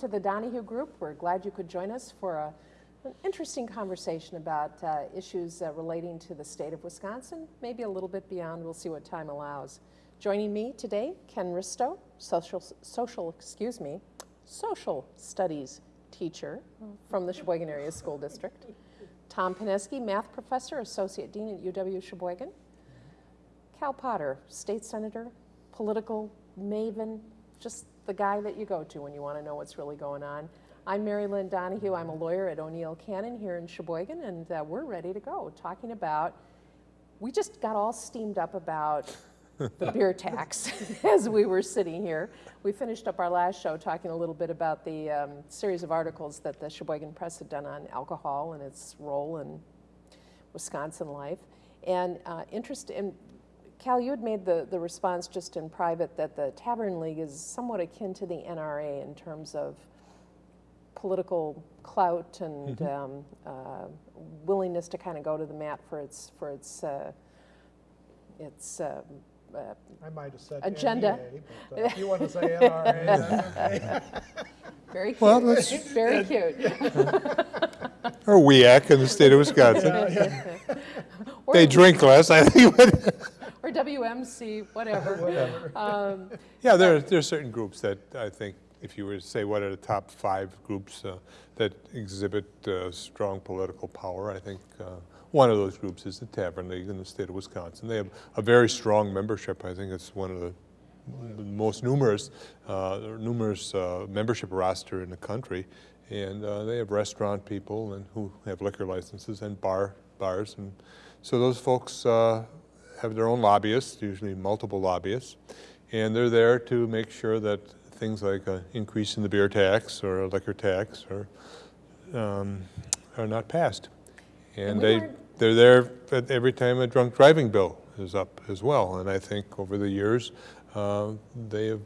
To the Donahue Group. We're glad you could join us for a, an interesting conversation about uh, issues uh, relating to the state of Wisconsin, maybe a little bit beyond. We'll see what time allows. Joining me today, Ken Risto, social, social, excuse me, social studies teacher from the Sheboygan Area School District. Tom Pineski, math professor, associate dean at UW Sheboygan. Cal Potter, state senator, political maven, just the guy that you go to when you want to know what's really going on. I'm Mary Lynn Donahue. I'm a lawyer at O'Neil Cannon here in Sheboygan, and uh, we're ready to go talking about. We just got all steamed up about the beer tax as we were sitting here. We finished up our last show talking a little bit about the um, series of articles that the Sheboygan Press had done on alcohol and its role in Wisconsin life. And uh, interest in Cal, you had made the, the response just in private that the Tavern League is somewhat akin to the NRA in terms of political clout and mm -hmm. um, uh, willingness to kind of go to the mat for its for its uh, its. Um, uh, I might have said agenda. NEA, but, uh, you want to say NRA, Very cute. Well, that's very cute. or WEAC in the state of Wisconsin. they drink less, I think whatever. whatever. Um, yeah, there are, there are certain groups that I think if you were to say what are the top five groups uh, that exhibit uh, strong political power, I think uh, one of those groups is the Tavern League in the state of Wisconsin. They have a very strong membership. I think it's one of the most numerous, uh, numerous uh, membership roster in the country. And uh, they have restaurant people and who have liquor licenses and bar bars. And so those folks have their own lobbyists, usually multiple lobbyists, and they're there to make sure that things like an increase in the beer tax or a liquor tax are, um, are not passed. And, and they, they're there every time a drunk driving bill is up as well. And I think over the years, uh, they have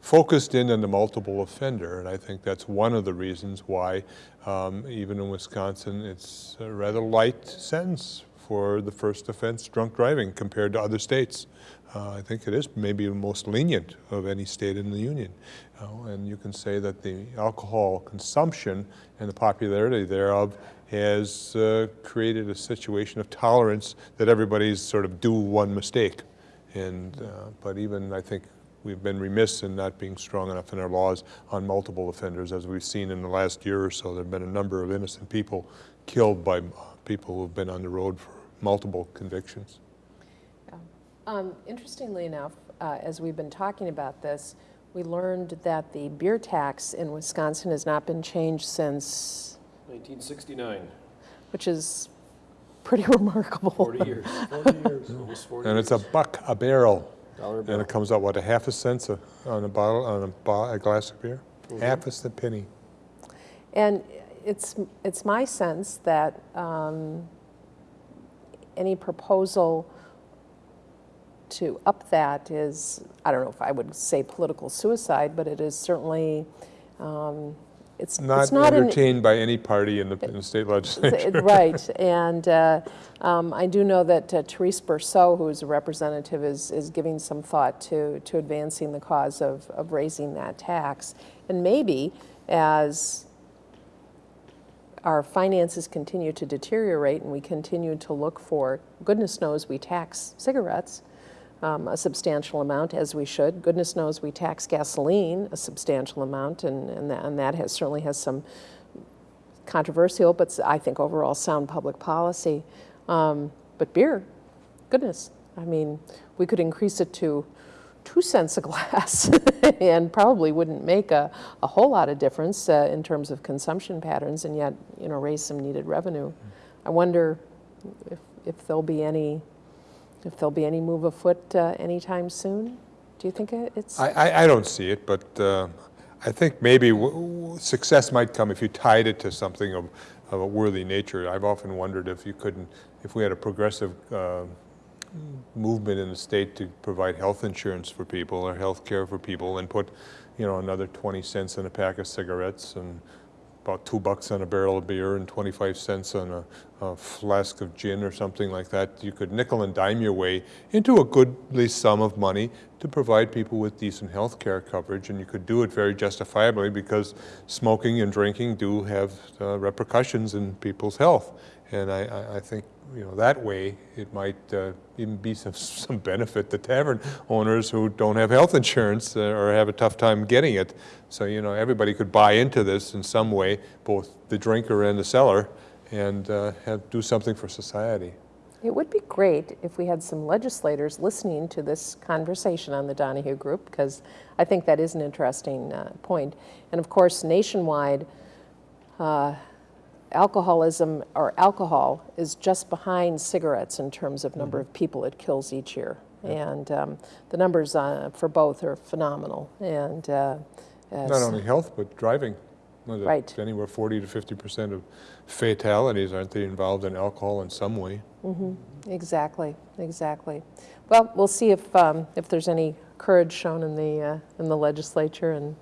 focused in on the multiple offender, and I think that's one of the reasons why, um, even in Wisconsin, it's a rather light sentence for the first offense, drunk driving, compared to other states. Uh, I think it is maybe the most lenient of any state in the union. Uh, and you can say that the alcohol consumption and the popularity thereof has uh, created a situation of tolerance that everybody's sort of do one mistake. And, uh, but even I think we've been remiss in not being strong enough in our laws on multiple offenders. As we've seen in the last year or so, there have been a number of innocent people killed by people who've been on the road for multiple convictions. Yeah. Um, interestingly enough, uh, as we've been talking about this, we learned that the beer tax in Wisconsin has not been changed since 1969, which is pretty remarkable. 40 years. 40 years. Almost 40 and years. it's a buck a barrel. Dollar and it comes out what a half a cent a, on a bottle on a, bo a glass of beer, mm -hmm. half a cent penny. And it's it's my sense that um, any proposal to up that is, I don't know if I would say political suicide, but it is certainly, um, it's not, it's not entertained an, by any party in the, in the state legislature. right, and uh, um, I do know that uh, Terese Berceau, who is a representative, is, is giving some thought to, to advancing the cause of, of raising that tax. And maybe as our finances continue to deteriorate and we continue to look for, goodness knows we tax cigarettes um, a substantial amount as we should. Goodness knows we tax gasoline a substantial amount and, and, that, and that has, certainly has some controversial, but I think overall sound public policy. Um, but beer, goodness, I mean, we could increase it to two cents a glass and probably wouldn't make a, a whole lot of difference uh, in terms of consumption patterns and yet, you know, raise some needed revenue. I wonder if, if there'll be any, if there'll be any move afoot uh, anytime soon. Do you think it's? I, I, I don't see it, but uh, I think maybe success might come if you tied it to something of, of a worthy nature. I've often wondered if you couldn't, if we had a progressive uh, movement in the state to provide health insurance for people or health care for people and put, you know, another 20 cents in a pack of cigarettes and about two bucks on a barrel of beer and 25 cents on a, a flask of gin or something like that. You could nickel and dime your way into a goodly sum of money to provide people with decent health care coverage, and you could do it very justifiably because smoking and drinking do have uh, repercussions in people's health. And I, I, think you know that way it might uh, even be some, some benefit to tavern owners who don't have health insurance uh, or have a tough time getting it. So you know everybody could buy into this in some way, both the drinker and the seller, and uh, have, do something for society. It would be great if we had some legislators listening to this conversation on the Donahue Group, because I think that is an interesting uh, point. And of course, nationwide, uh, alcoholism or alcohol is just behind cigarettes in terms of number of people it kills each year. And um, the numbers uh, for both are phenomenal. And uh, Not only health, but driving. Right. Anywhere 40 to 50 percent of fatalities aren't they involved in alcohol in some way? Exactly, exactly. Well, we'll see if, um, if there's any courage shown in the, uh, in the legislature, and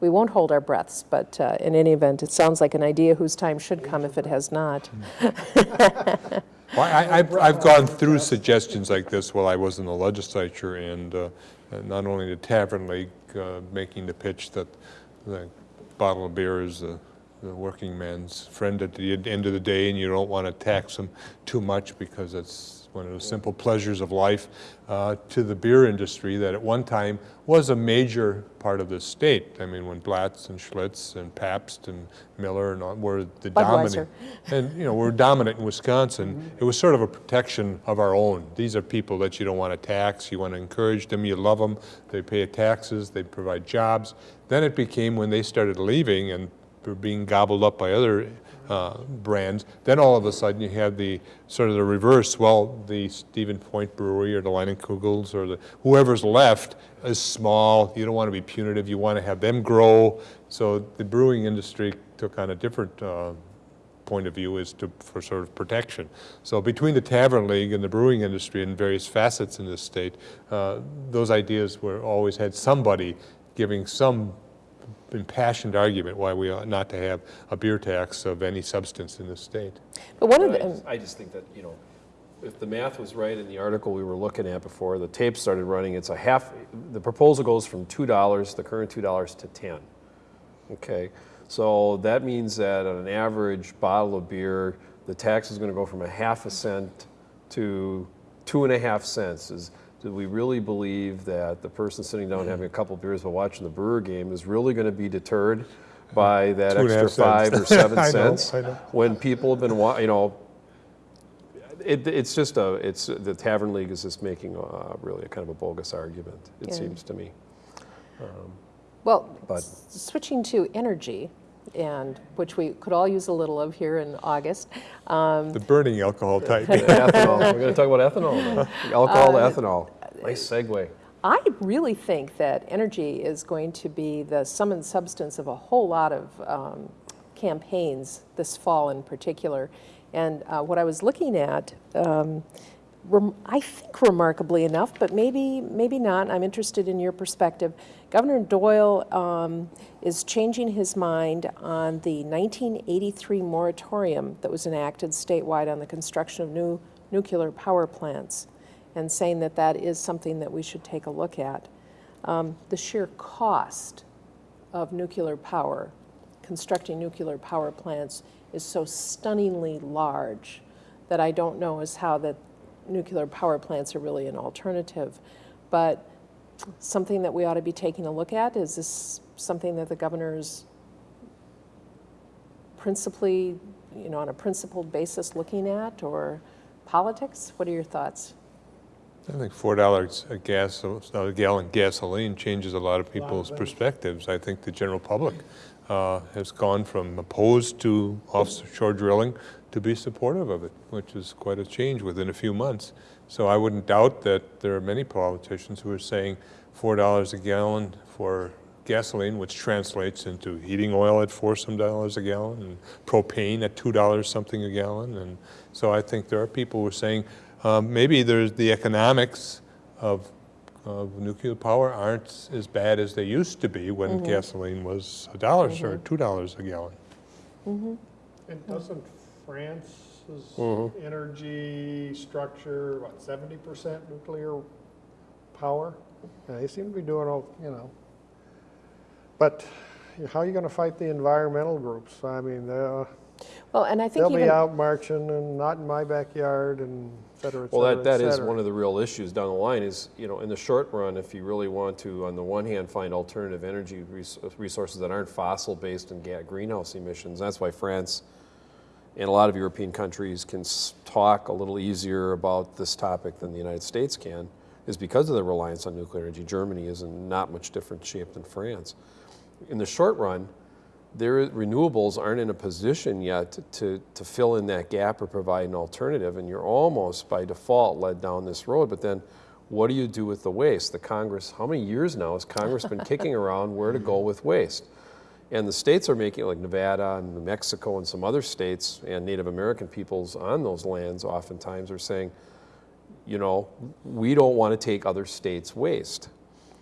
we won't hold our breaths, but uh, in any event, it sounds like an idea whose time should come if it has not. Well, I, I've, I've gone through suggestions like this while I was in the legislature, and uh, not only the Tavern League uh, making the pitch that the bottle of beer is the, the working man's friend at the end of the day, and you don't want to tax them too much because it's one of the simple pleasures of life, uh, to the beer industry that at one time was a major part of the state. I mean, when Blatz and Schlitz and Pabst and Miller and all were the dominant and, you know, we're dominant in Wisconsin. It was sort of a protection of our own. These are people that you don't want to tax, you want to encourage them, you love them, they pay taxes, they provide jobs. Then it became when they started leaving and were being gobbled up by other uh, brands, then all of a sudden you have the, sort of the reverse, well, the Stevens Point Brewery or the Leinenkugels or the, whoever's left is small, you don't want to be punitive, you want to have them grow. So the brewing industry took on a different uh, point of view is to, for sort of protection. So between the Tavern League and the brewing industry and various facets in this state, uh, those ideas were, always had somebody giving some impassioned argument why we ought not to have a beer tax of any substance in this state. But one of I just- I just think that, you know, if the math was right in the article we were looking at before the tape started running, it's a half, the proposal goes from $2, the current $2 to 10. Okay, so that means that on an average bottle of beer, the tax is going to go from a half a cent to two and a half cents. Is, do we really believe that the person sitting down having a couple beers while watching the Brewer game is really going to be deterred by that Two extra half cents. five or seven I know, cents? I know. When people have been, wa- you know, it, it's just a, it's, the Tavern League is just making a, really a kind of a bogus argument, it Yeah. seems to me. Um, well, But- s- switching to energy, and, which we could all use a little of here in August, um, The burning alcohol type. Ethanol, we're going to talk about ethanol now. Alcohol to Uh, ethanol. Nice segue. I really think that energy is going to be the sum and substance of a whole lot of um, campaigns this fall in particular. And uh, what I was looking at, um, rem- I think remarkably enough, but maybe maybe not. I'm interested in your perspective. Governor Doyle um, is changing his mind on the 1983 moratorium that was enacted statewide on the construction of new nuclear power plants and saying that that is something that we should take a look at. Um, the sheer cost of nuclear power, constructing nuclear power plants, is so stunningly large that I don't know as how that nuclear power plants are really an alternative. But something that we ought to be taking a look at, is this something that the governor is principally, you know, on a principled basis looking at, or politics? What are your thoughts? I think four dollars a gas, a gallon gasoline changes a lot of people's perspectives. I think the general public uh, has gone from opposed to offshore drilling to be supportive of it, which is quite a change within a few months. So I wouldn't doubt that there are many politicians who are saying four dollars a gallon for gasoline, which translates into heating oil at four some dollars a gallon, and propane at two dollars something a gallon. And so I think there are people who are saying um, maybe there's the economics of, of nuclear power aren't as bad as they used to be when mm-hmm. gasoline was a dollar or mm-hmm. two dollars a gallon. Mm-hmm. And doesn't France's Mhm. energy structure, what, seventy percent nuclear power? Yeah, They seem to be doing, all you know. But how are you gonna fight the environmental groups? I mean, they'll, Well, and I think they'll be even, out marching and not in my backyard and et cetera, et Well, cetera, that, that et is one of the real issues down the line is, you know, in the short run, if you really want to, on the one hand, find alternative energy res- resources that aren't fossil-based and ga- greenhouse emissions, that's why France and a lot of European countries can talk a little easier about this topic than the United States can, is because of their reliance on nuclear energy. Germany is in not much different shape than France. In the short run, their renewables aren't in a position yet to, to fill in that gap or provide an alternative, and you're almost by default led down this road. But then, what do you do with the waste? The Congress, how many years now has Congress been kicking around where to go with waste? And the states are making, like Nevada and New Mexico and some other states, and Native American peoples on those lands oftentimes are saying, you know, we don't want to take other states' waste.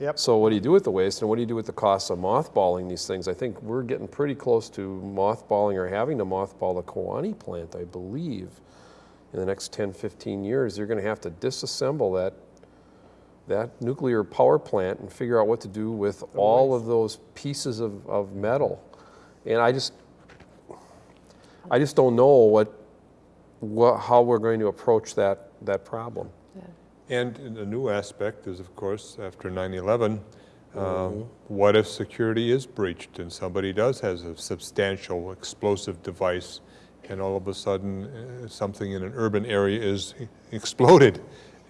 Yep, So what do you do with the waste, and what do you do with the cost of mothballing these things? I think we're getting pretty close to mothballing or having to mothball the Kewaunee plant, I believe. In the next 10, 15 years, you're going to have to disassemble that, that nuclear power plant and figure out what to do with all of those pieces of, of metal. And I just, I just don't know what, what, how we're going to approach that, that problem. And a new aspect is, of course, after 9/11, uh, what if security is breached and somebody does has a substantial explosive device and all of a sudden uh, something in an urban area is exploded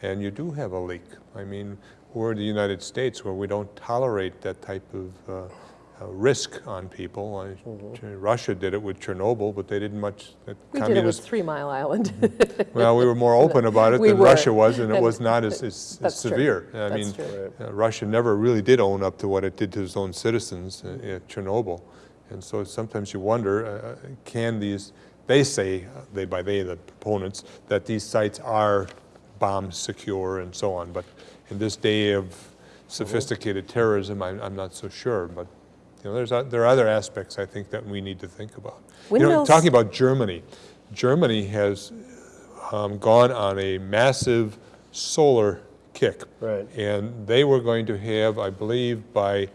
and you do have a leak? I mean, we're the United States where we don't tolerate that type of uh, uh, risk on people. I- Russia did it with Chernobyl, but they didn't much. that we did it with Three Mile Island. well, we were more open about it We than were. Russia was, and it was not as, as, as That's true. severe. I That's mean, uh, Russia never really did own up to what it did to its own citizens uh, at Chernobyl, and so sometimes you wonder, uh, can these? They say, uh, they by they the proponents, that these sites are bomb secure and so on. But in this day of sophisticated terrorism, I'm, I'm not so sure. But you know, there's o- there are other aspects I think that we need to think about. You know, talking about Germany, Germany has um, gone on a massive solar kick. Right. And they were going to have, I believe, by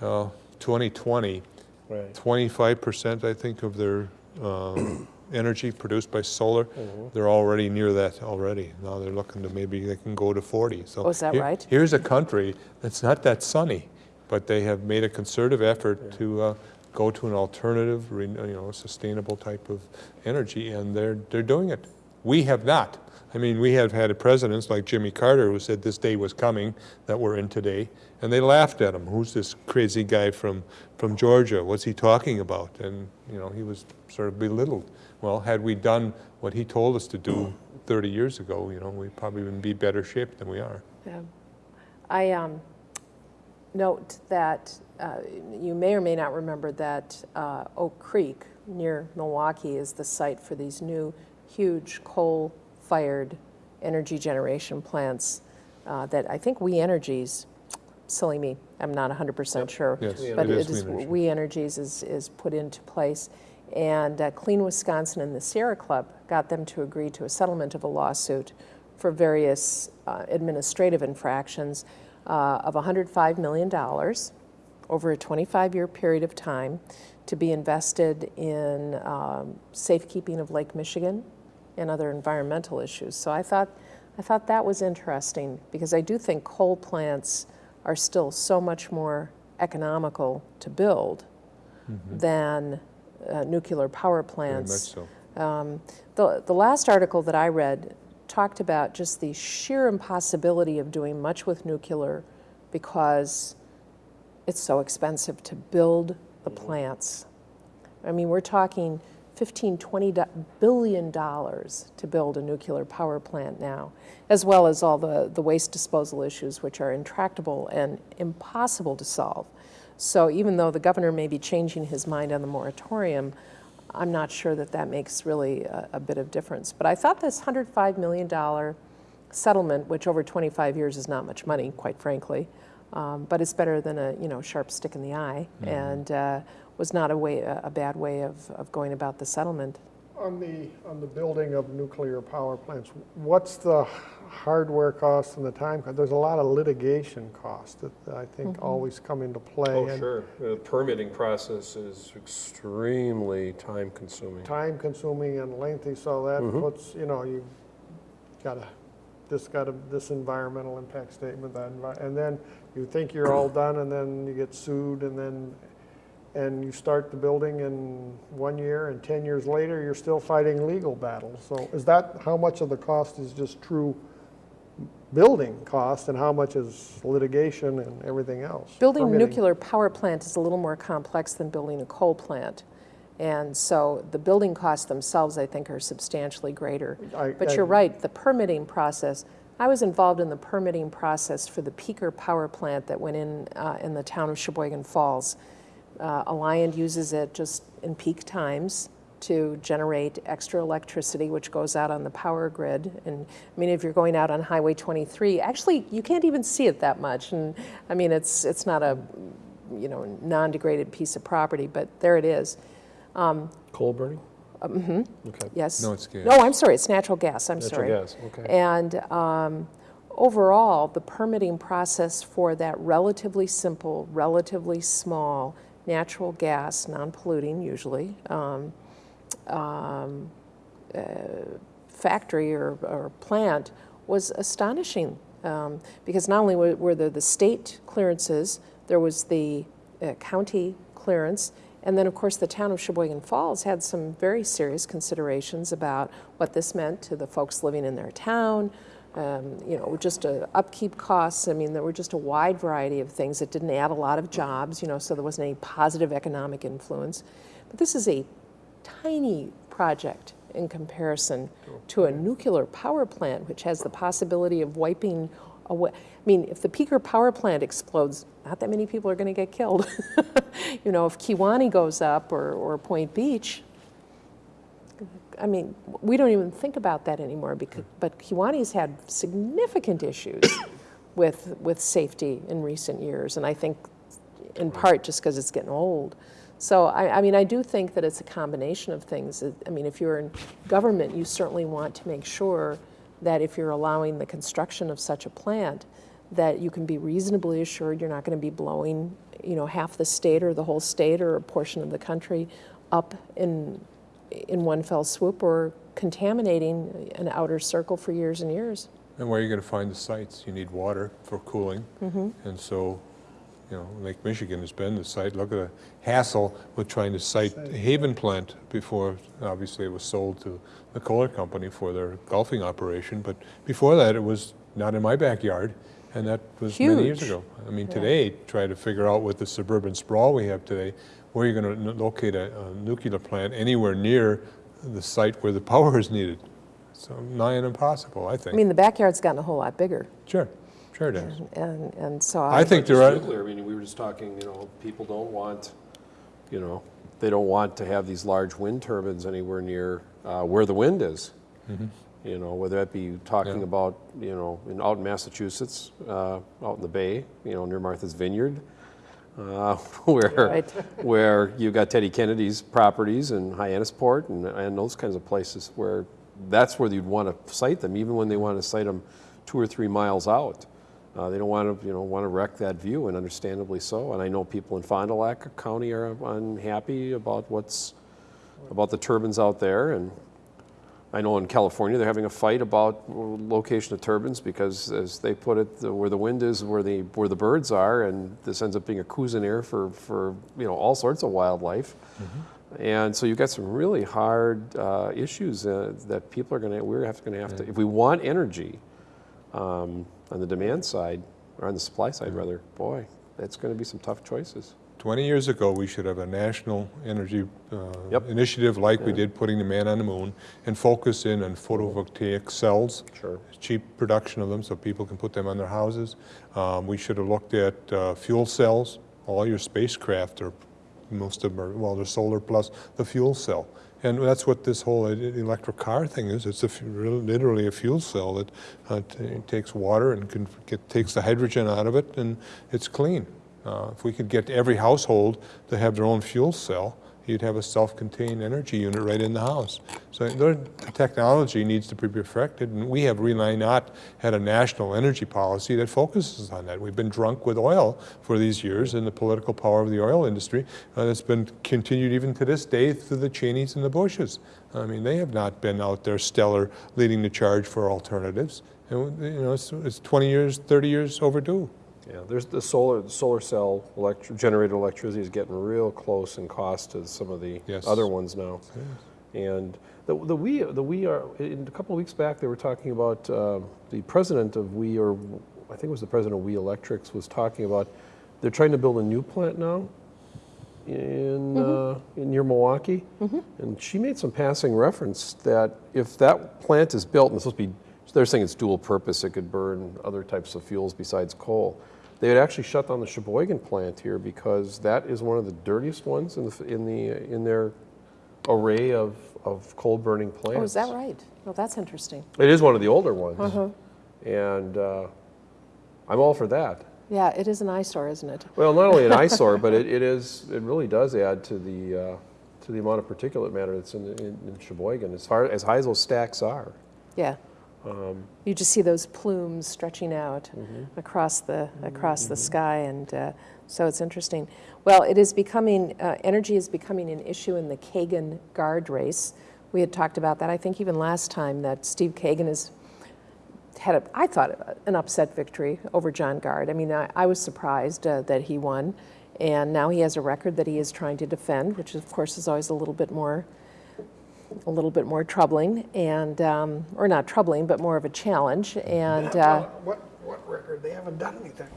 uh, 2020, 25%, I think, of their um, energy produced by solar. Mm-hmm. They're already near that already. Now they're looking to maybe they can go to 40. So Oh, is that here- right? Here's a country that's not that sunny, but they have made a concerted effort to uh, go to an alternative, you know, sustainable type of energy, and they're, they're doing it. We have not. I mean, we have had presidents like Jimmy Carter who said this day was coming that we're in today, and they laughed at him. Who's this crazy guy from, from Georgia? What's he talking about? And, you know, he was sort of belittled. Well, had we done what he told us to do 30 years ago, you know, we'd probably would be better shape than we are. Yeah. I um, note that uh, you may or may not remember that uh, Oak Creek near Milwaukee is the site for these new huge coal-fired energy generation plants uh, that I think We Energies, silly me, I'm not 100% sure. Yes, But it is is, We Energies. We Energies is, is put into place. And uh, Clean Wisconsin and the Sierra Club got them to agree to a settlement of a lawsuit for various uh, administrative infractions uh, of $105 million over a 25-year period of time to be invested in um, safekeeping of Lake Michigan and other environmental issues. So I thought, I thought that was interesting because I do think coal plants are still so much more economical to build than uh, nuclear power Mm-hmm. Very much plants. so. Um, the, the last article that I read talked about just the sheer impossibility of doing much with nuclear because it's so expensive to build the plants. I mean, we're talking 15, 20 do- billion dollars to build a nuclear power plant now, as well as all the, the waste disposal issues, which are intractable and impossible to solve. So even though the governor may be changing his mind on the moratorium, I'm not sure that that makes really a, a bit of difference. But I thought this $105 million settlement, which over 25 years is not much money, quite frankly, Um, But it's better than a, you know, sharp stick in the eye, and uh, was not a way, a a bad way of, of going about the settlement. On the, on the building of nuclear power plants, what's the hardware cost and the time? cost? There's a lot of litigation costs that I think always come into play. Oh, and sure. The permitting process is extremely time-consuming. Time consuming and lengthy, so that Mhm. puts, you know, you gotta, this got a, this environmental impact statement, that, envi- and then you think you're all done and then you get sued and then, and you start the building in one year and 10 years later, you're still fighting legal battles. So is that, how much of the cost is just true building cost and how much is litigation and everything else? Building a nuclear power plant is a little more complex than building a coal plant. And so the building costs themselves, I think, are substantially greater. I- But I- you're right, the permitting process, I was involved in the permitting process for the Peaker Power Plant that went in, uh, in the town of Sheboygan Falls. Uh, Alliant uses it just in peak times to generate extra electricity, which goes out on the power grid. And, I mean, if you're going out on Highway 23, actually, you can't even see it that much. And, I mean, it's, it's not a, you know, non-degraded piece of property, but there it is. Coal burning? Mm-hmm. Okay. Yes. No, it's gas. No, I'm sorry, it's natural gas, I'm Natural sorry. gas, okay. And um, overall, the permitting process for that relatively simple, relatively small natural gas, non-polluting usually, um, um, uh, factory or, or plant was astonishing. Um, because not only were, were there the state clearances, there was the uh, county clearance, and then, of course, the town of Sheboygan Falls had some very serious considerations about what this meant to the folks living in their town, um, you know, just upkeep costs. I mean, there were just a wide variety of things. that didn't add a lot of jobs, you know, so there wasn't any positive economic influence. But this is a tiny project in comparison to a nuclear power plant, which has the possibility of wiping away. I mean, if the Peaker power plant explodes, not that many people are going to get killed. you know, if Kewaunee goes up or, or Point Beach, I mean, we don't even think about that anymore. Because, but Kewaunee's had significant issues with with safety in recent years, and I think, in part, just because it's getting old. So I, I mean, I do think that it's a combination of things. I mean, if you're in government, you certainly want to make sure that if you're allowing the construction of such a plant, that you can be reasonably assured you're not going to be blowing, you know, half the state or the whole state or a portion of the country up in in one fell swoop or contaminating an outer circle for years and years. And where are you going to find the sites? You need water for cooling. Mm-hmm. And so, you know, Lake Michigan has been the site. Look at the hassle with trying to site a Haven plant before, obviously, it was sold to the Kohler Company for their golfing operation. But before that, it was not in my backyard, and that was many years ago. I mean, today, try to figure out with the suburban sprawl we have today, where you're going to locate a, a nuclear plant anywhere near the site where the power is needed. So nigh and impossible, I think. I mean, the backyard's gotten a whole lot bigger, Sure, sure it is. and, and so I I, think Just there are, nuclear, I mean, we were just talking, you know, people don't want, you know, they don't want to have these large wind turbines anywhere near uh, where the wind is. You know, whether that be talking. Yeah. about, you know, in, out in Massachusetts, uh, out in the Bay, you know, near Martha's Vineyard, uh, where, Right. where you got Teddy Kennedy's properties in Hyannisport and, and those kinds of places where that's where you'd want to site them, even when they want to site them two or three miles out. Uh, they don't want to, you know, want to wreck that view, and understandably so. And I know people in Fond du Lac County are unhappy about what's about the turbines out there, and I know in California they're having a fight about location of turbines because, as they put it, the, where the wind is, where the where the birds are, and this ends up being a Cuisinart for for you know all sorts of wildlife. And so you've got some really hard uh, issues uh, that people are going to we're have going to have to if we want energy um, on the demand side or on the supply side rather. Boy, it's going to be some tough choices. 20 years ago, we should have a national energy uh, Yep. initiative like we did putting the man on the moon and focus in on photovoltaic cells. Sure. Cheap production of them so people can put them on their houses. Um, We should have looked at uh, fuel cells. All your spacecraft are, most of them are, well, they're solar plus the fuel cell. And that's what this whole e- electric car thing is. It's a, literally a fuel cell that uh, t- takes water and can get, takes the hydrogen out of it, and it's clean. Uh, if we could get every household to have their own fuel cell, you'd have a self-contained energy unit right in the house. So the technology needs to be perfected, and we have really not had a national energy policy that focuses on that. We've been drunk with oil for these years and the political power of the oil industry uh, that's been continued even to this day through the Cheneys and the Bushes. I mean, they have not been out there stellar leading the charge for alternatives. And, you know, it's, it's 20 years, 30 years overdue. Yeah, there's the solar, the solar cell electri- generated electricity is getting real close in cost to some of the Yes. other ones now. And the, the we, the we are, in a couple of weeks back, they were talking about, uh, the president of We, or I think it was the president of We Electrics, was talking about, they're trying to build a new plant now in, uh, in near Milwaukee. And she made some passing reference that if that plant is built, and it's supposed to be, they're saying it's dual purpose, it could burn other types of fuels besides coal. They would actually shut down the Sheboygan plant here because that is one of the dirtiest ones in the, in the, in their array of, of coal burning plants. Oh, is that right? Well, that's interesting. It is one of the older ones. Uh-huh. And uh, I'm all for that. Yeah, it is an eyesore, isn't it? Well, not only an eyesore, but it, it is, it really does add to the, uh, to the amount of particulate matter that's in, in in Sheboygan, as far, as high as those stacks are. Yeah. Um, You just see those plumes stretching out Mm-hmm. across the across the sky, and uh, so it's interesting. Well, it is becoming uh, energy is becoming an issue in the Kagan Gard race. We had talked about that. I think even last time that Steve Kagan has had a, I thought an upset victory over John Gard. I mean, I, I was surprised uh, that he won, and now he has a record that he is trying to defend, which of course is always a little bit more a little bit more troubling and um, or not troubling but more of a challenge and uh, What, what record? They haven't done anything.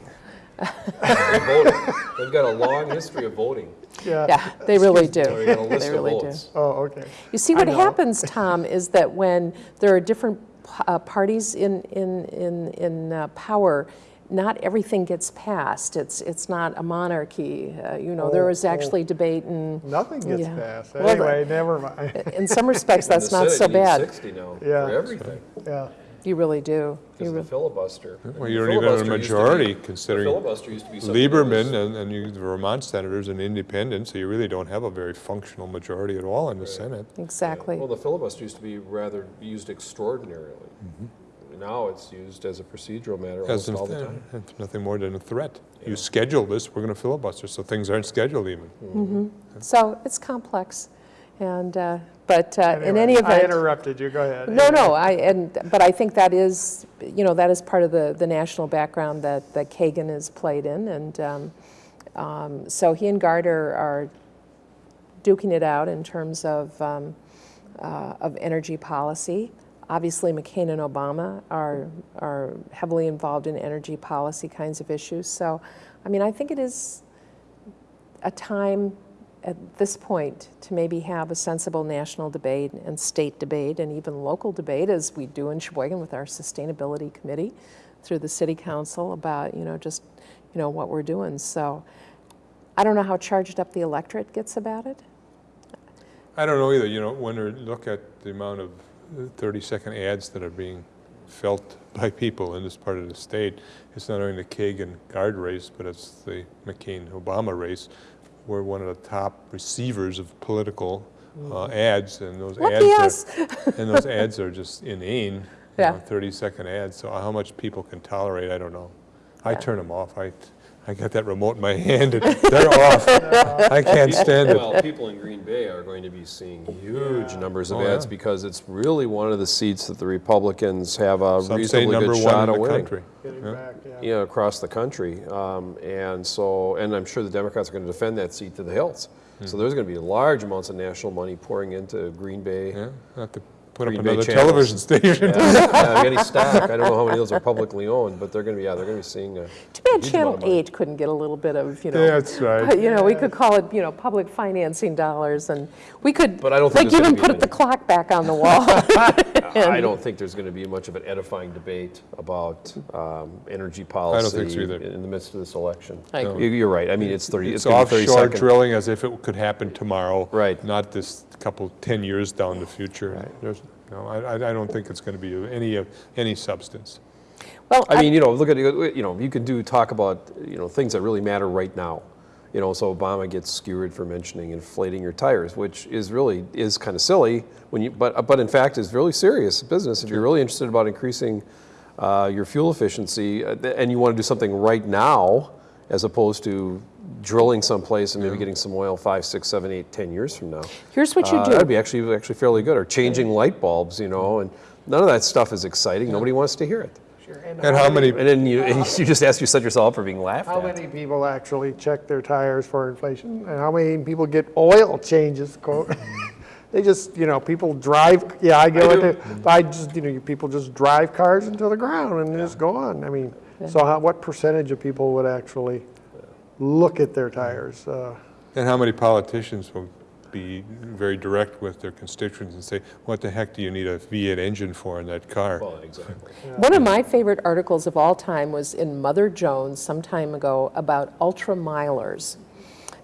They're voting. They've got a long history of voting. yeah yeah they really do They got a list they of really votes. Oh, okay. you see what happens tom is that when there are different uh, parties in in in, in uh, power not everything gets passed it's it's not a monarchy uh, you know there Oh, was oh. actually debate and Nothing gets Yeah. passed. Well, the- Anyway, never mind. in some respects that's the not so Senate needs bad 60 now Yeah. for everything. Yeah. you really do Because of the filibuster. Well, you the don't even a filibuster to be- majority the considering filibuster used to be Lieberman was- and, and you, the Vermont senators and independents, so you really don't have a very functional majority at all in the Senate. exactly Well, the filibuster used to be rather used extraordinarily. Now it's used as a procedural matter As almost all the time. It's nothing more than a threat. Yeah. You schedule this, we're going to filibuster, so things aren't scheduled even. so it's complex and uh, but uh, in any event I interrupted you. Go ahead. No, no, I, and, but I think that is, you know, that is part of the, the national background that, that Kagan has played in, and um, um, so he and Gardner are duking it out in terms of, um, uh, of energy policy. Obviously, McCain and Obama are, are heavily involved in energy policy kinds of issues, so, I mean, I think it is a time at this point to maybe have a sensible national debate and state debate and even local debate as we do in Sheboygan with our sustainability committee through the city council about you know just you know what we're doing. So I don't know how charged up the electorate gets about it. I don't know either, you know, when you look at the amount of 30-second ads that are being felt by people in this part of the state, it's not only the Kagan Gard race, but it's the McCain-Obama race. We're one of the top receivers of political uh, ads, and those Lucky ads are, and those ads are just inane. Yeah. 30-second ads, so how much people can tolerate, I don't know. I turn them off. I, I got that remote in my hand, and they're off. I can't stand it. Well, people in Green Bay are going to be seeing huge numbers of Oh, ads yeah. because it's really one of the seats that the Republicans have a Some reasonably good one shot in of the winning. country. Getting Yeah. back, yeah. Yeah, across the country. Um, and so, and I'm sure the Democrats are going to defend that seat to the hills. Hmm. So there's going to be large amounts of national money pouring into Green Bay. Yeah, not to put up Green Bay another channels. television station. Yeah, yeah, any stock. I don't know how many of those are publicly owned, but they're going to be, yeah, they're going to be seeing a Too bad Channel amount of money. 8 couldn't get a little bit of, you know. That's right. You know, we could call it, you know, public financing dollars, and we could, But I don't think like, there's even put many. the clock back on the wall. I don't think there's going to be much of an edifying debate about um, energy policy think so either. in the midst of this election. I agree. You- You're right. I mean, it's 30, it's It's going to be 30 offshore drilling as if it could happen tomorrow. Right. Not this couple, 10 years down the future. There's, no, I, I I don't think it's going to be of any, of any substance. Well, I mean, you know, look at, you know, you can do, talk about, you know, things that really matter right now. You know, so Obama gets skewered for mentioning inflating your tires, which is really, is kind of silly when you, but, but in fact is really serious business. If you're really interested about increasing uh, your fuel efficiency uh, and you want to do something right now, as opposed to drilling someplace and maybe getting some oil five, six, seven, eight, ten years from now. here's what you Uh, do. That'd be actually, actually fairly good, or changing light bulbs, you know, and none of that stuff is exciting. Nobody wants to hear it. Sure. And how many, And then you, and you just ask, you set yourself up for being laughed How at. many people actually check their tires for inflation? And how many people get oil changes? quote? They just, you know, people drive, yeah, I go I into, I just, you know, people just drive cars into the ground and just go on. I mean, so how, what percentage of people would actually look at their tires? Uh, and how many politicians will be very direct with their constituents and say, what the heck do you need a V8 engine for in that car? Well, exactly. One of my favorite articles of all time was in Mother Jones some time ago about ultramilers.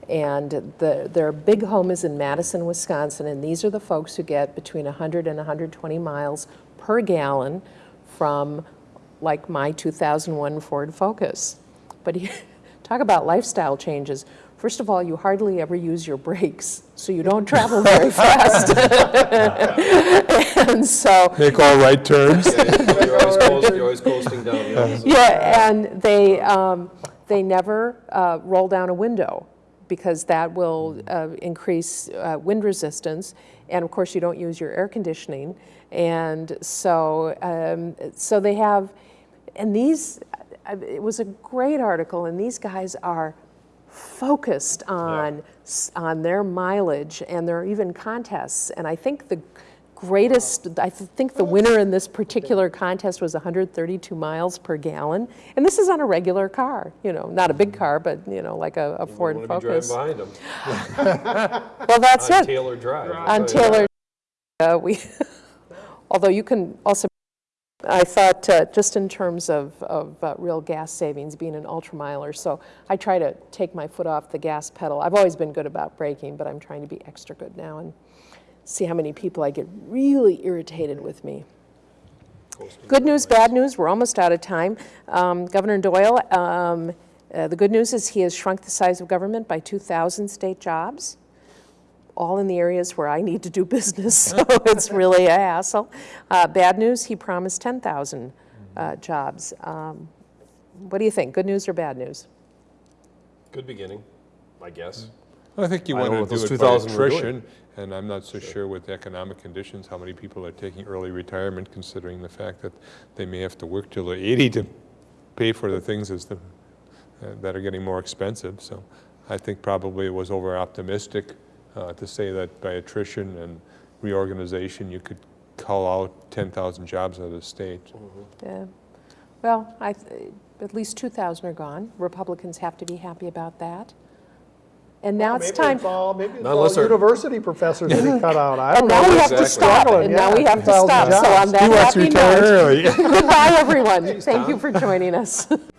And the, their big home is in Madison, Wisconsin, and these are the folks who get between 100 and 120 miles per gallon from, like, my 2001 Ford Focus. But you- talk about lifestyle changes. First of all, you hardly ever use your brakes, so you don't travel very fast. and so, Make all right turns? You're always coast- you're always coasting down the hills. Yeah, and they, um, they never uh, roll down a window because that will uh, increase uh, wind resistance. And of course, you don't use your air conditioning. And so, um, so they have, and these, it was a great article, and these guys are focused on, s- on their mileage, and there are even contests. And I think the greatest, I th- think the winner in this particular contest was 132 miles per gallon. And this is on a regular car, you know, not a big car, but, you know, like a, a Ford Want to be Focus. behind them Well, that's on it. Taylor Drive. On Taylor, uh, we, although you can also, I thought, uh, just in terms of, of uh, real gas savings, being an ultramiler, so I try to take my foot off the gas pedal. I've always been good about braking, but I'm trying to be extra good now and see how many people I get really irritated with me. Good news, bad news, we're almost out of time. Um, Governor Doyle, um, uh, the good news is he has shrunk the size of government by 2,000 state jobs all in the areas where I need to do business, so it's really a hassle. Uh, Bad news, he promised 10,000 uh, jobs. Um, What do you think, good news or bad news? Good beginning, I guess. I think you I don't know want to do those it by 2,000 attrition, and I'm not so sure with economic conditions, how many people are taking early retirement, considering the fact that they may have to work till they're 80 to pay for the things as the, uh, that are getting more expensive. So I think probably it was over-optimistic uh, to say that by attrition and reorganization, you could call out 10,000 jobs out of the state. Yeah. Well, I, th- at least 2,000 are gone. Republicans have to be happy about that. And now it's maybe time, all- Maybe it's Not all unless university professors that he cut out. I and don't know. now we have to stop, Struggling, and now we have to 2,000 stop. So jobs. on that He wants to happy retire note, goodbye, everyone. Thank you for joining us.